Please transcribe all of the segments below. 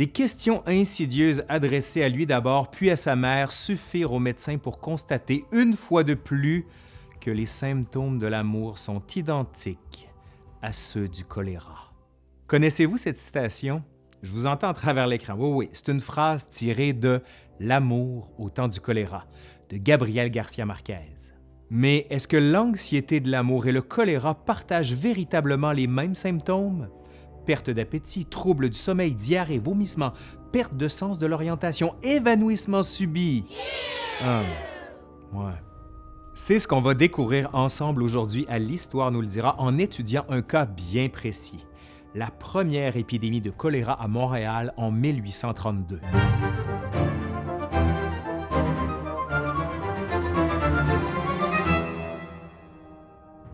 Des questions insidieuses adressées à lui d'abord, puis à sa mère, suffirent au médecin pour constater une fois de plus que les symptômes de l'amour sont identiques à ceux du choléra. Connaissez-vous cette citation? Je vous entends à travers l'écran. Oui, oui, c'est une phrase tirée de L'amour au temps du choléra de Gabriel Garcia Marquez. Mais est-ce que l'anxiété de l'amour et le choléra partagent véritablement les mêmes symptômes? Perte d'appétit, troubles du sommeil, diarrhée, vomissement, perte de sens de l'orientation, évanouissement subi. Ah. C'est ce qu'on va découvrir ensemble aujourd'hui à l'Histoire nous le dira en étudiant un cas bien précis, la première épidémie de choléra à Montréal en 1832.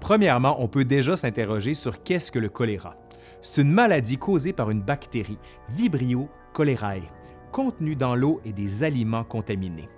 Premièrement, on peut déjà s'interroger sur qu'est-ce que le choléra. C'est une maladie causée par une bactérie, Vibrio cholerae, contenue dans l'eau et des aliments contaminés.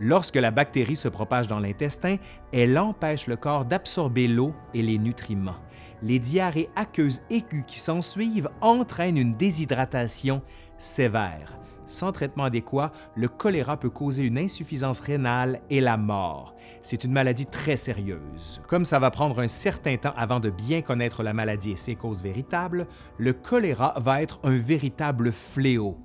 Lorsque la bactérie se propage dans l'intestin, elle empêche le corps d'absorber l'eau et les nutriments. Les diarrhées aqueuses aiguës qui s'ensuivent entraînent une déshydratation sévère. Sans traitement adéquat, le choléra peut causer une insuffisance rénale et la mort. C'est une maladie très sérieuse. Comme ça va prendre un certain temps avant de bien connaître la maladie et ses causes véritables, le choléra va être un véritable fléau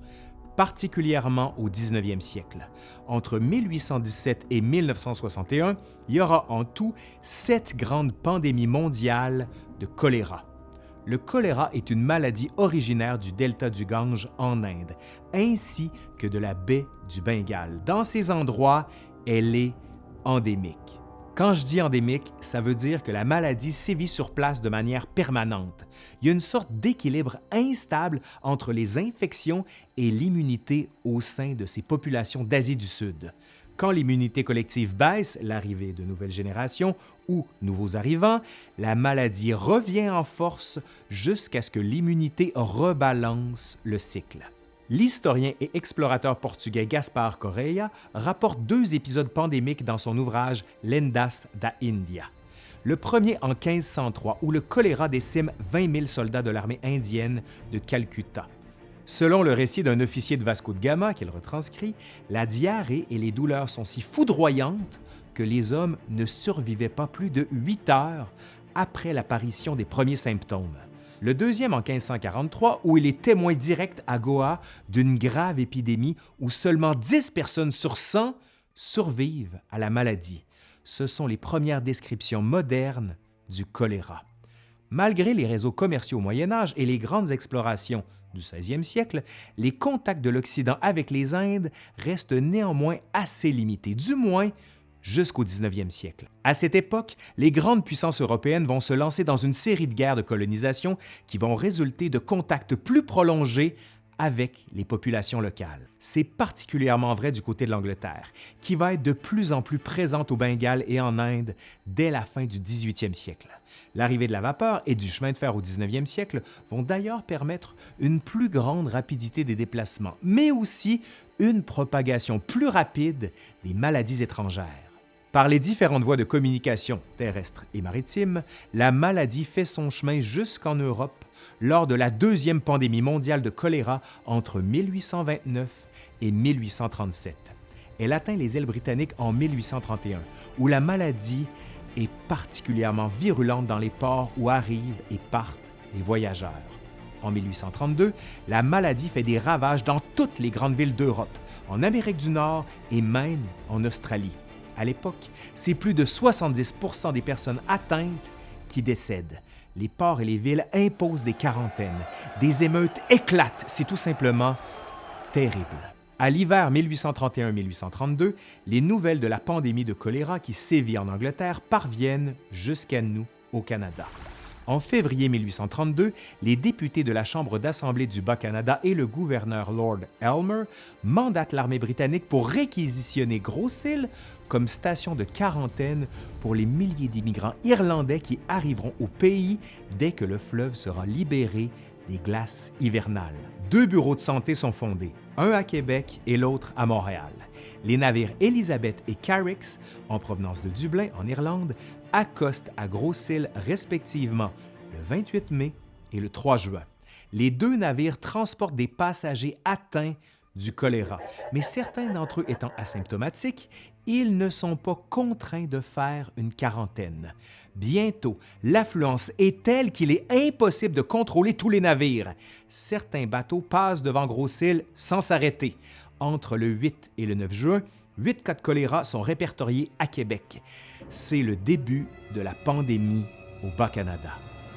particulièrement au 19e siècle. Entre 1817 et 1961, il y aura en tout sept grandes pandémies mondiales de choléra. Le choléra est une maladie originaire du delta du Gange en Inde, ainsi que de la baie du Bengale. Dans ces endroits, elle est endémique. Quand je dis endémique, ça veut dire que la maladie sévit sur place de manière permanente. Il y a une sorte d'équilibre instable entre les infections et l'immunité au sein de ces populations d'Asie du Sud. Quand l'immunité collective baisse, l'arrivée de nouvelles générations ou nouveaux arrivants, la maladie revient en force jusqu'à ce que l'immunité rebalance le cycle. L'historien et explorateur portugais Gaspar Correia rapporte deux épisodes pandémiques dans son ouvrage Lendas da India. Le premier en 1503, où le choléra décime 20 000 soldats de l'armée indienne de Calcutta. Selon le récit d'un officier de Vasco de Gama qu'il retranscrit, la diarrhée et les douleurs sont si foudroyantes que les hommes ne survivaient pas plus de 8 heures après l'apparition des premiers symptômes le deuxième en 1543 où il est témoin direct à Goa d'une grave épidémie où seulement 10 personnes sur 100 survivent à la maladie. Ce sont les premières descriptions modernes du choléra. Malgré les réseaux commerciaux au Moyen Âge et les grandes explorations du 16e siècle, les contacts de l'Occident avec les Indes restent néanmoins assez limités, du moins jusqu'au 19e siècle. À cette époque, les grandes puissances européennes vont se lancer dans une série de guerres de colonisation qui vont résulter de contacts plus prolongés avec les populations locales. C'est particulièrement vrai du côté de l'Angleterre, qui va être de plus en plus présente au Bengale et en Inde dès la fin du 18e siècle. L'arrivée de la vapeur et du chemin de fer au 19e siècle vont d'ailleurs permettre une plus grande rapidité des déplacements, mais aussi une propagation plus rapide des maladies étrangères. Par les différentes voies de communication terrestre et maritime, la maladie fait son chemin jusqu'en Europe lors de la deuxième pandémie mondiale de choléra entre 1829 et 1837. Elle atteint les îles britanniques en 1831, où la maladie est particulièrement virulente dans les ports où arrivent et partent les voyageurs. En 1832, la maladie fait des ravages dans toutes les grandes villes d'Europe, en Amérique du Nord et même en Australie. À l'époque, c'est plus de 70% des personnes atteintes qui décèdent. Les ports et les villes imposent des quarantaines. Des émeutes éclatent. C'est tout simplement terrible. À l'hiver 1831-1832, les nouvelles de la pandémie de choléra qui sévit en Angleterre parviennent jusqu'à nous au Canada. En février 1832, les députés de la Chambre d'Assemblée du Bas-Canada et le gouverneur Lord Elmer mandatent l'armée britannique pour réquisitionner Grosse-Île comme station de quarantaine pour les milliers d'immigrants irlandais qui arriveront au pays dès que le fleuve sera libéré des glaces hivernales. Deux bureaux de santé sont fondés, un à Québec et l'autre à Montréal. Les navires Elizabeth et Carricks, en provenance de Dublin, en Irlande, accostent à Grosse-Île respectivement le 28 mai et le 3 juin. Les deux navires transportent des passagers atteints du choléra, mais certains d'entre eux étant asymptomatiques, ils ne sont pas contraints de faire une quarantaine. Bientôt, l'affluence est telle qu'il est impossible de contrôler tous les navires. Certains bateaux passent devant Gros-Île sans s'arrêter. Entre le 8 et le 9 juin, huit cas de choléra sont répertoriés à Québec. C'est le début de la pandémie au Bas-Canada.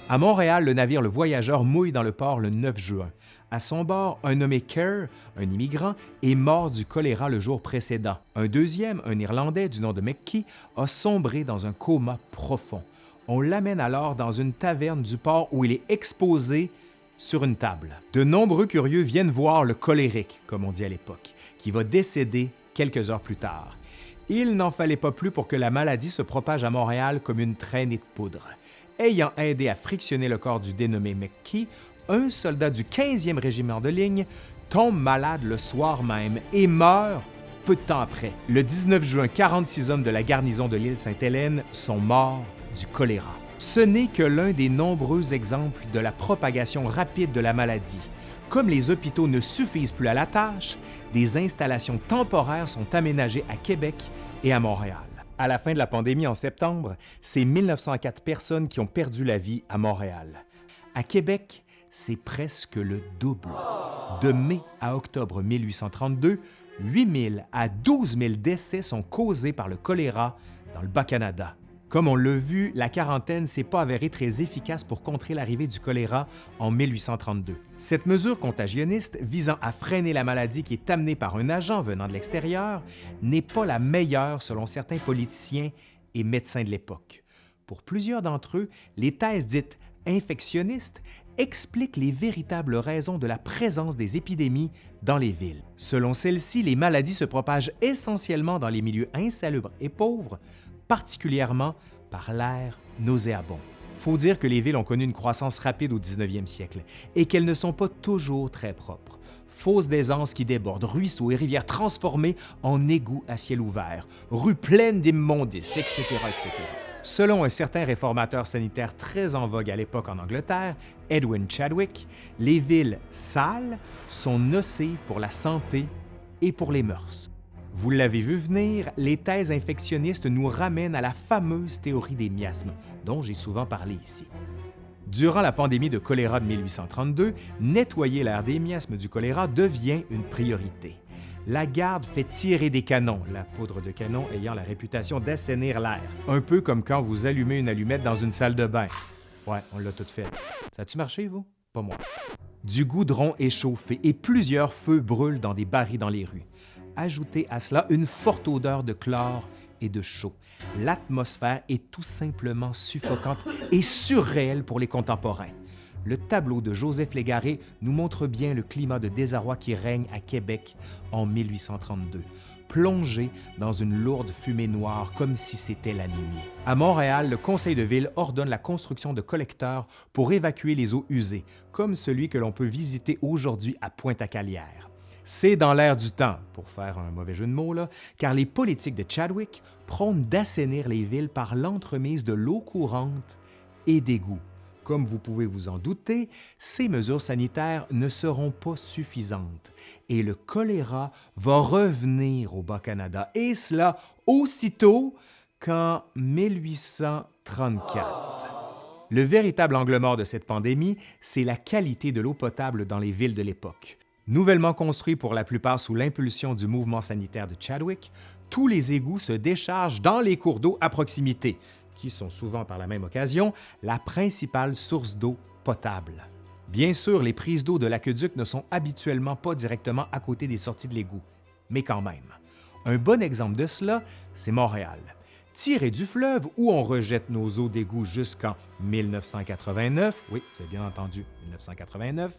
À Montréal, le navire Le Voyageur mouille dans le port le 9 juin. À son bord, un nommé Kerr, un immigrant, est mort du choléra le jour précédent. Un deuxième, un Irlandais du nom de McKee, a sombré dans un coma profond. On l'amène alors dans une taverne du port où il est exposé sur une table. De nombreux curieux viennent voir le colérique, comme on dit à l'époque, qui va décéder quelques heures plus tard. Il n'en fallait pas plus pour que la maladie se propage à Montréal comme une traînée de poudre. Ayant aidé à frictionner le corps du dénommé McKee, un soldat du 15e régiment de ligne tombe malade le soir même et meurt peu de temps après. Le 19 juin, 46 hommes de la garnison de l'île Sainte-Hélène sont morts du choléra. Ce n'est que l'un des nombreux exemples de la propagation rapide de la maladie. Comme les hôpitaux ne suffisent plus à la tâche, des installations temporaires sont aménagées à Québec et à Montréal. À la fin de la pandémie en septembre, c'est 1904 personnes qui ont perdu la vie à Montréal. À Québec, c'est presque le double. De mai à octobre 1832, 8 000 à 12 000 décès sont causés par le choléra dans le Bas-Canada. Comme on l'a vu, la quarantaine s'est pas avérée très efficace pour contrer l'arrivée du choléra en 1832. Cette mesure contagionniste visant à freiner la maladie qui est amenée par un agent venant de l'extérieur n'est pas la meilleure selon certains politiciens et médecins de l'époque. Pour plusieurs d'entre eux, les thèses dites infectionnistes explique les véritables raisons de la présence des épidémies dans les villes. Selon celles-ci, les maladies se propagent essentiellement dans les milieux insalubres et pauvres, particulièrement par l'air nauséabond. Faut dire que les villes ont connu une croissance rapide au 19e siècle et qu'elles ne sont pas toujours très propres. Fosses d'aisance qui débordent, ruisseaux et rivières transformés en égouts à ciel ouvert, rues pleines d'immondices, etc., etc. Selon un certain réformateur sanitaire très en vogue à l'époque en Angleterre, Edwin Chadwick, les villes sales sont nocives pour la santé et pour les mœurs. Vous l'avez vu venir, les thèses infectionnistes nous ramènent à la fameuse théorie des miasmes, dont j'ai souvent parlé ici. Durant la pandémie de choléra de 1832, nettoyer l'air des miasmes du choléra devient une priorité la garde fait tirer des canons, la poudre de canon ayant la réputation d'assainir l'air. Un peu comme quand vous allumez une allumette dans une salle de bain. Ouais, on l'a tout fait. Ça a-tu marché, vous? Pas moi. Du goudron est chauffé et plusieurs feux brûlent dans des barils dans les rues. Ajoutez à cela une forte odeur de chlore et de chaud. L'atmosphère est tout simplement suffocante et surréelle pour les contemporains le tableau de Joseph Légaré nous montre bien le climat de désarroi qui règne à Québec en 1832 plongé dans une lourde fumée noire comme si c'était la nuit. À Montréal, le conseil de ville ordonne la construction de collecteurs pour évacuer les eaux usées, comme celui que l'on peut visiter aujourd'hui à Pointe-à-Calière. C'est dans l'air du temps, pour faire un mauvais jeu de mots, car les politiques de Chadwick prônent d'assainir les villes par l'entremise de l'eau courante et d'égouts. Comme vous pouvez vous en douter, ces mesures sanitaires ne seront pas suffisantes et le choléra va revenir au Bas-Canada, et cela aussitôt qu'en 1834. Le véritable angle mort de cette pandémie, c'est la qualité de l'eau potable dans les villes de l'époque. Nouvellement construits pour la plupart sous l'impulsion du mouvement sanitaire de Chadwick, tous les égouts se déchargent dans les cours d'eau à proximité, qui sont souvent par la même occasion la principale source d'eau potable. Bien sûr, les prises d'eau de l'aqueduc ne sont habituellement pas directement à côté des sorties de l'égout, mais quand même. Un bon exemple de cela, c'est Montréal. Tiré du fleuve où on rejette nos eaux d'égout jusqu'en 1989, oui, c'est bien entendu, 1989,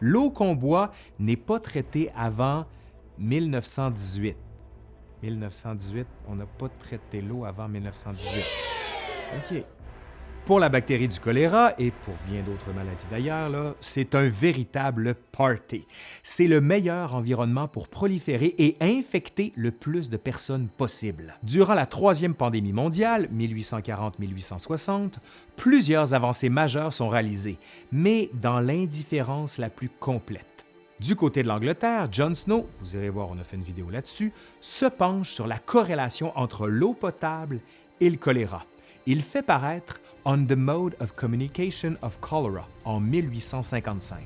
l'eau qu'on boit n'est pas traitée avant 1918. 1918, on n'a pas traité l'eau avant 1918. OK. Pour la bactérie du choléra et pour bien d'autres maladies d'ailleurs, c'est un véritable party. C'est le meilleur environnement pour proliférer et infecter le plus de personnes possible. Durant la troisième pandémie mondiale, 1840-1860, plusieurs avancées majeures sont réalisées, mais dans l'indifférence la plus complète. Du côté de l'Angleterre, John Snow, vous irez voir, on a fait une vidéo là-dessus, se penche sur la corrélation entre l'eau potable et le choléra. Il fait paraître On the Mode of Communication of Cholera en 1855.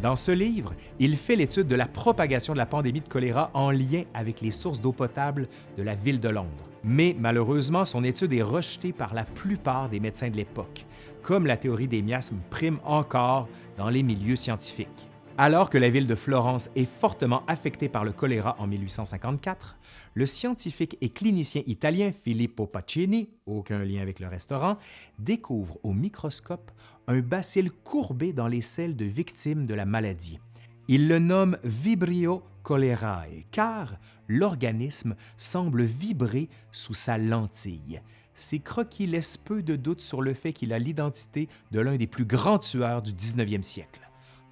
Dans ce livre, il fait l'étude de la propagation de la pandémie de choléra en lien avec les sources d'eau potable de la ville de Londres. Mais malheureusement, son étude est rejetée par la plupart des médecins de l'époque, comme la théorie des miasmes prime encore dans les milieux scientifiques. Alors que la ville de Florence est fortement affectée par le choléra en 1854, le scientifique et clinicien italien Filippo Pacini, aucun lien avec le restaurant, découvre au microscope un bacille courbé dans les selles de victimes de la maladie. Il le nomme Vibrio cholerae car l'organisme semble vibrer sous sa lentille. Ces croquis laissent peu de doute sur le fait qu'il a l'identité de l'un des plus grands tueurs du 19e siècle.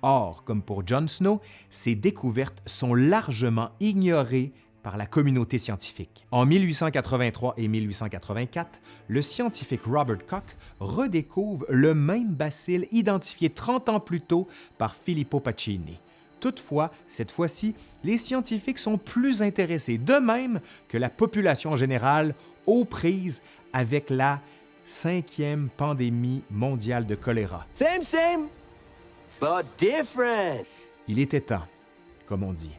Or, comme pour John Snow, ces découvertes sont largement ignorées par la communauté scientifique. En 1883 et 1884, le scientifique Robert Koch redécouvre le même bacille identifié 30 ans plus tôt par Filippo Pacini. Toutefois, cette fois-ci, les scientifiques sont plus intéressés, de même que la population générale, aux prises avec la cinquième pandémie mondiale de choléra. Il était temps, comme on dit.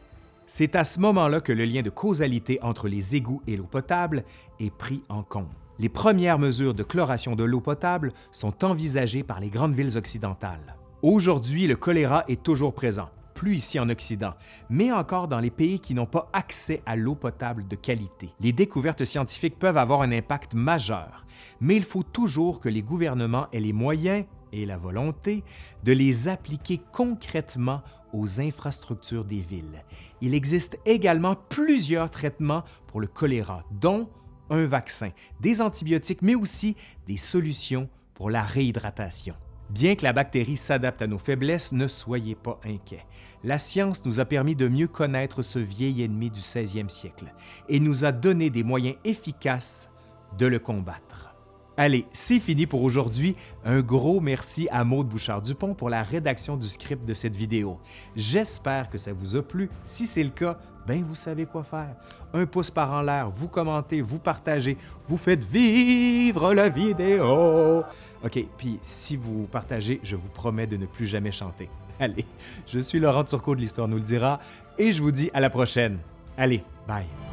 C'est à ce moment-là que le lien de causalité entre les égouts et l'eau potable est pris en compte. Les premières mesures de chloration de l'eau potable sont envisagées par les grandes villes occidentales. Aujourd'hui, le choléra est toujours présent, plus ici en Occident, mais encore dans les pays qui n'ont pas accès à l'eau potable de qualité. Les découvertes scientifiques peuvent avoir un impact majeur, mais il faut toujours que les gouvernements aient les moyens et la volonté de les appliquer concrètement aux infrastructures des villes. Il existe également plusieurs traitements pour le choléra, dont un vaccin, des antibiotiques, mais aussi des solutions pour la réhydratation. Bien que la bactérie s'adapte à nos faiblesses, ne soyez pas inquiets. La science nous a permis de mieux connaître ce vieil ennemi du 16e siècle et nous a donné des moyens efficaces de le combattre. Allez, c'est fini pour aujourd'hui. Un gros merci à Maude Bouchard-Dupont pour la rédaction du script de cette vidéo. J'espère que ça vous a plu. Si c'est le cas, ben vous savez quoi faire. Un pouce par en l'air, vous commentez, vous partagez, vous faites vivre la vidéo. OK, puis si vous partagez, je vous promets de ne plus jamais chanter. Allez, je suis Laurent Turcot de l'Histoire nous le dira et je vous dis à la prochaine. Allez, bye.